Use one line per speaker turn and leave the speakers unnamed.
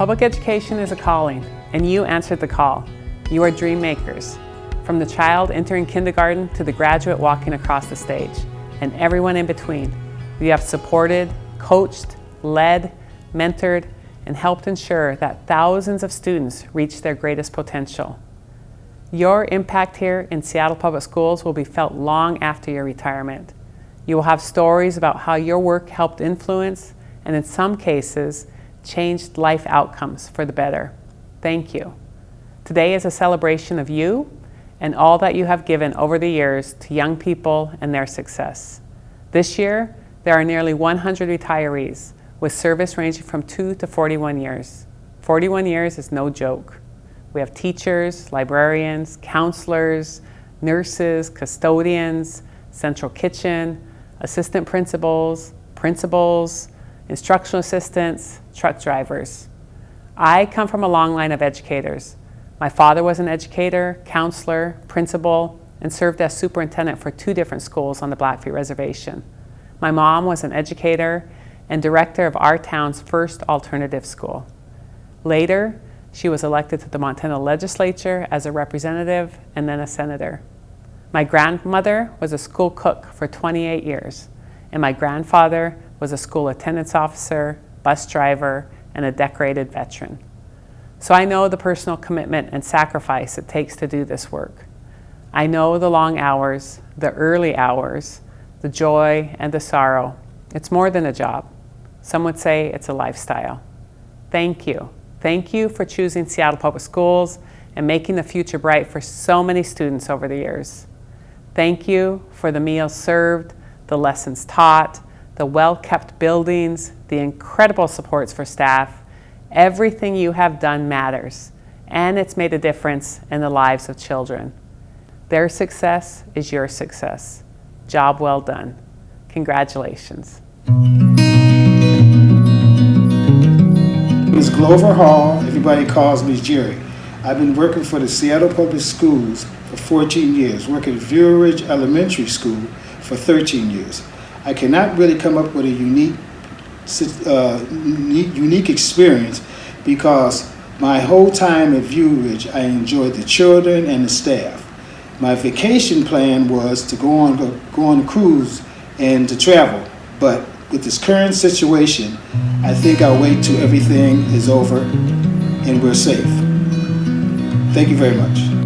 Public education is a calling, and you answered the call. You are dream makers. From the child entering kindergarten to the graduate walking across the stage, and everyone in between. You have supported, coached, led, mentored, and helped ensure that thousands of students reach their greatest potential. Your impact here in Seattle Public Schools will be felt long after your retirement. You will have stories about how your work helped influence, and in some cases, changed life outcomes for the better. Thank you. Today is a celebration of you and all that you have given over the years to young people and their success. This year, there are nearly 100 retirees with service ranging from 2 to 41 years. 41 years is no joke. We have teachers, librarians, counselors, nurses, custodians, central kitchen, assistant principals, principals, instructional assistants, truck drivers. I come from a long line of educators. My father was an educator, counselor, principal, and served as superintendent for two different schools on the Blackfeet Reservation. My mom was an educator and director of our town's first alternative school. Later, she was elected to the Montana legislature as a representative and then a senator. My grandmother was a school cook for 28 years, and my grandfather was a school attendance officer, bus driver, and a decorated veteran. So I know the personal commitment and sacrifice it takes to do this work. I know the long hours, the early hours, the joy and the sorrow. It's more than a job. Some would say it's a lifestyle. Thank you. Thank you for choosing Seattle Public Schools and making the future bright for so many students over the years. Thank you for the meals served, the lessons taught, the well-kept buildings, the incredible supports for staff. Everything you have done matters, and it's made a difference in the lives of children. Their success is your success. Job well done. Congratulations.
Ms. Glover Hall, everybody calls me Jerry. I've been working for the Seattle Public Schools for 14 years, working at View Ridge Elementary School for 13 years. I cannot really come up with a unique, uh, unique experience because my whole time at View Ridge, I enjoyed the children and the staff. My vacation plan was to go on, go on a cruise and to travel, but with this current situation, I think I'll wait till everything is over and we're safe. Thank you very much.